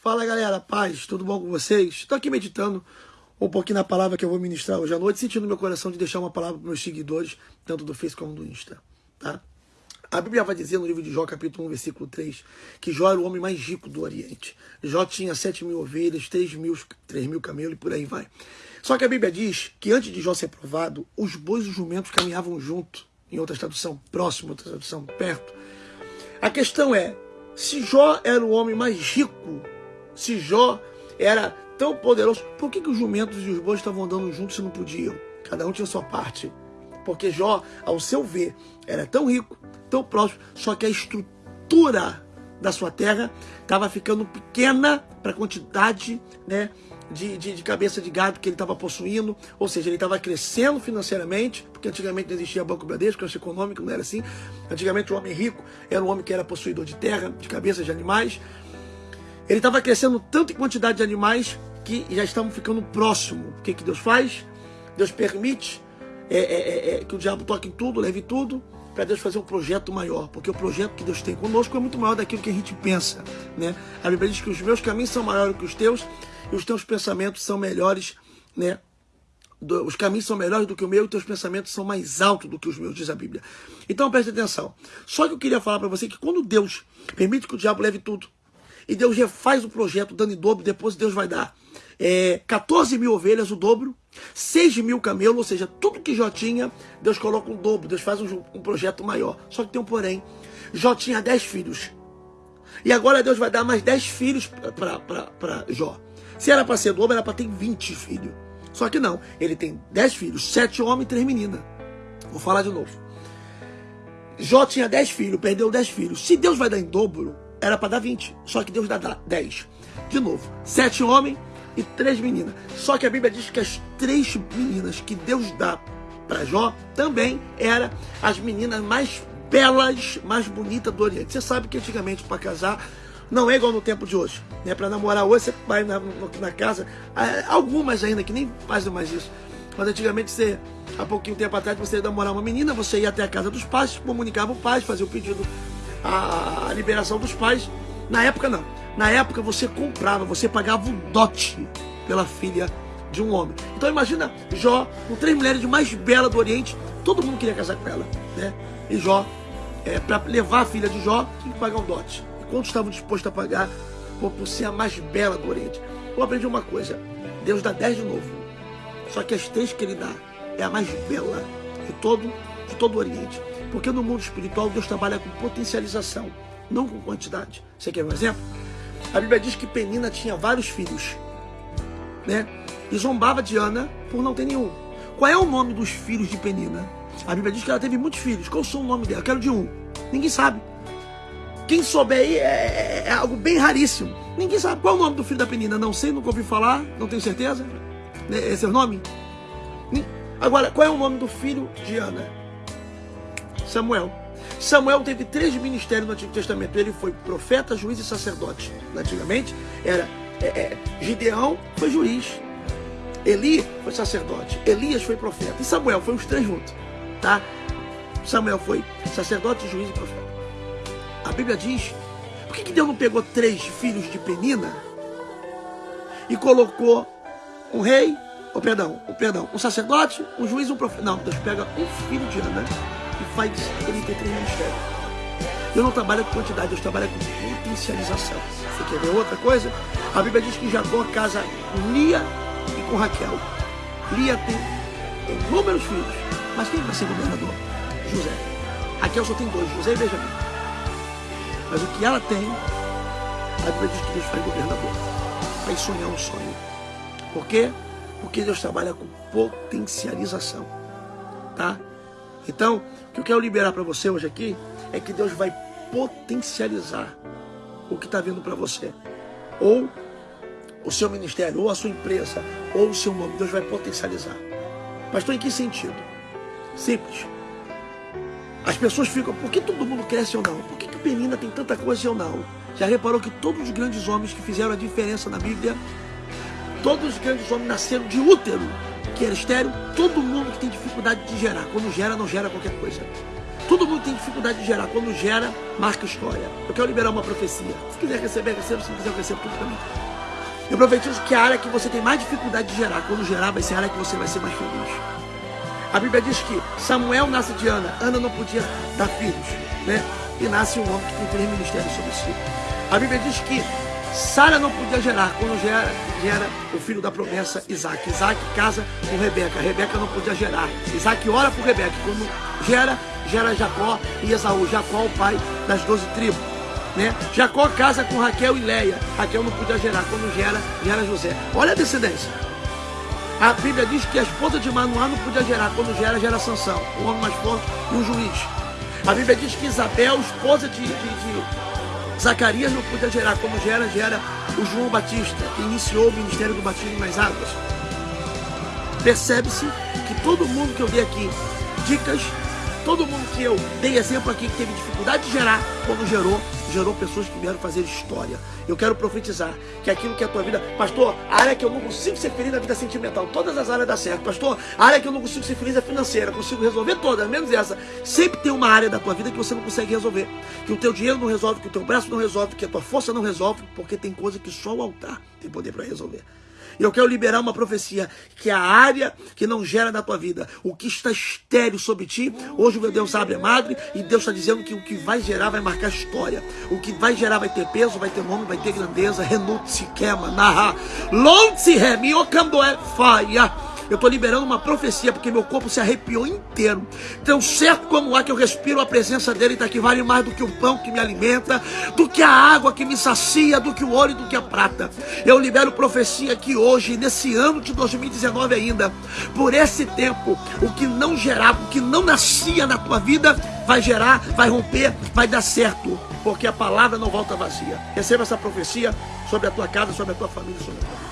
Fala galera, paz, tudo bom com vocês? Estou aqui meditando um pouquinho na palavra que eu vou ministrar hoje à noite, sentindo no meu coração de deixar uma palavra para meus seguidores, tanto do Face como do Insta, tá? A Bíblia vai dizer no livro de Jó, capítulo 1, versículo 3, que Jó era o homem mais rico do Oriente. Jó tinha 7 mil ovelhas, 3 mil, 3 mil camelos e por aí vai. Só que a Bíblia diz que antes de Jó ser provado, os bois e os jumentos caminhavam junto, em outra tradução, próximo, outra tradução, perto. A questão é, se Jó era o homem mais rico, se Jó era tão poderoso, por que, que os jumentos e os bois estavam andando juntos se não podiam? Cada um tinha sua parte. Porque Jó, ao seu ver, era tão rico, tão próximo, só que a estrutura da sua terra estava ficando pequena para a quantidade né, de, de, de, cabeça de gado que ele estava possuindo, ou seja, ele estava crescendo financeiramente, porque antigamente não existia Banco Bradesco, caixa econômico, não era assim. Antigamente o homem rico era um homem que era possuidor de terra, de cabeças de animais. Ele estava crescendo tanto em quantidade de animais que já estavam ficando próximo. O que, que Deus faz? Deus permite é, é, é, é que o diabo toque em tudo, leve tudo, para Deus fazer um projeto maior, porque o projeto que Deus tem conosco é muito maior daquilo que a gente pensa, né? A Bíblia diz que os meus caminhos são maiores que os teus e os teus pensamentos são melhores, né? os caminhos são melhores do que o meu e os teus pensamentos são mais altos do que os meus, diz a Bíblia. Então preste atenção. Só que eu queria falar para você que quando Deus permite que o diabo leve tudo, e Deus refaz o projeto dando em dobro, depois Deus vai dar é, 14 mil ovelhas, o dobro, 6 mil camelos, ou seja, tudo que Jó tinha, Deus coloca um dobro, Deus faz um, um projeto maior. Só que tem um porém, Jó tinha 10 filhos. E agora Deus vai dar mais 10 filhos para Jó. Se era para ser dobro, era para ter 20 filhos. Só que não, ele tem 10 filhos, 7 homens e 3 meninas. Vou falar de novo. Jó tinha 10 filhos, perdeu 10 filhos. Se Deus vai dar em dobro, era para dar 20. Só que Deus dá 10. De novo, 7 homens e três meninas. Só que a Bíblia diz que as três meninas que Deus dá para Jó também eram as meninas mais belas, mais bonitas do Oriente. Você sabe que antigamente para casar não é igual no tempo de hoje. Né? Para namorar hoje você vai na, na, casa, ah, algumas ainda que nem fazem mais isso. Mas antigamente você, há pouquinho tempo atrás, você ia namorar uma menina, você ia até a casa dos pais, comunicava o pai, fazia o pedido, a, a liberação dos pais. Na época não. Na época você comprava, você pagava um dote pela filha de um homem. Então imagina Jó, com três mulheres de mais bela do Oriente, todo mundo queria casar com ela, né? E Jó, é, para levar a filha de Jó, tinha que pagar um dote. E quantos estavam dispostos a pagar por, por ser a mais bela do Oriente? Eu aprendi uma coisa, Deus dá dez de novo. Só que as três que ele dá é a mais bela de todo, de todo o Oriente. Porque no mundo espiritual Deus trabalha com potencialização, não com quantidade. Você quer um exemplo? A Bíblia diz que Penina tinha vários filhos, né? E zombava de Ana por não ter nenhum. Qual é o nome dos filhos de Penina? A Bíblia diz que ela teve muitos filhos. Qual o nome dela? Quero de um. Ninguém sabe. Quem souber aí é, é, é, algo bem raríssimo. Ninguém sabe qual é o nome do filho da Penina. Não sei, nunca ouvi falar, não tenho certeza. Né, esse é o nome? Agora, qual é o nome do filho de Ana? Samuel. Samuel teve três ministérios no Antigo Testamento. Ele foi profeta, juiz e sacerdote. Antigamente era é, é, Gideão foi juiz, Eli foi sacerdote, Elias foi profeta e Samuel foi os três juntos, tá? Samuel foi sacerdote, juiz e profeta. A Bíblia diz: por que, que Deus não pegou três filhos de Penina e colocou um rei, ou oh, perdão, oh, perdão, um sacerdote, um juiz e um profeta? Não, Deus pega um filho de Ana faz ele ter três ministérios. Eu não trabalho com quantidade, eu trabalho com potencialização. Você quer ver outra coisa? A Bíblia diz que Jacó casa com Lia e com Raquel. Lia tem inúmeros filhos, mas quem vai ser governador? José. Raquel só tem dois, José e Benjamim. Mas o que ela tem, a Bíblia diz que Deus faz governador. Faz sonhar um sonho. Por quê? Porque Deus trabalha com potencialização. Tá? Então, o que eu quero liberar para você hoje aqui é que Deus vai potencializar o que está vindo para você. Ou o seu ministério, ou a sua empresa, ou o seu nome. Deus vai potencializar. Pastor, em que sentido? Simples. As pessoas ficam, por que todo mundo cresce ou não? Por que, que Penina tem tanta coisa eu não? Já reparou que todos os grandes homens que fizeram a diferença na Bíblia, todos os grandes homens nasceram de útero, que era estéreo, todo mundo que tem dificuldade de gerar. Quando gera, não gera qualquer coisa. Todo mundo tem dificuldade de gerar. Quando gera, marca história. Eu quero liberar uma profecia. Se quiser receber, receba. Se não quiser, receba tudo também. Eu profetizo que a área que você tem mais dificuldade de gerar, quando gerar, vai ser a área que você vai ser mais feliz. A Bíblia diz que Samuel nasce de Ana. Ana não podia dar filhos, né? E nasce um homem que tem três ministérios sobre si. A Bíblia diz que Sara não podia gerar. Quando gera, gera o filho da promessa, Isaac. Isaac casa com Rebeca. Rebeca não podia gerar. Isaac ora por Rebeca. Quando gera, gera Jacó e Esaú. Jacó, o pai das doze tribos. Né? Jacó casa com Raquel e Leia. Raquel não podia gerar. Quando gera, gera José. Olha a descendência. A Bíblia diz que a esposa de Manoá não podia gerar. Quando gera, gera Sansão. O homem mais forte e um juiz. A Bíblia diz que Isabel, esposa de, de, de Zacarias, não podia gerar. Quando gera, gera o João Batista, que iniciou o ministério do batismo nas águas. Percebe-se que todo mundo que eu dei aqui, dicas Todo mundo que eu dei exemplo aqui que teve dificuldade de gerar, quando gerou, gerou pessoas que vieram fazer história. Eu quero profetizar que aquilo que é a tua vida, pastor, a área que eu não consigo ser feliz na vida sentimental, todas as áreas dá certo, pastor, a área que eu não consigo ser feliz é financeira, consigo resolver todas, menos essa. Sempre tem uma área da tua vida que você não consegue resolver, que o teu dinheiro não resolve, que o teu braço não resolve, que a tua força não resolve, porque tem coisa que só o altar tem poder para resolver. Eu quero liberar uma profecia que é a área que não gera na tua vida, o que está estéreo sobre ti, hoje o meu Deus abre a madre e Deus está dizendo que o que vai gerar vai marcar história. O que vai gerar vai ter peso, vai ter nome, vai ter grandeza. Renute se queima, narra. Lonte remi, o é faia. Eu estou liberando uma profecia porque meu corpo se arrepiou inteiro. Tão certo como há que eu respiro a presença dele, está que vale mais do que o pão que me alimenta, do que a água que me sacia, do que o ouro e do que a prata. Eu libero profecia que hoje, nesse ano de 2019 ainda, por esse tempo, o que não gerava, o que não nascia na tua vida, vai gerar, vai romper, vai dar certo, porque a palavra não volta vazia. Receba essa profecia sobre a tua casa, sobre a tua família, sobre a tua vida.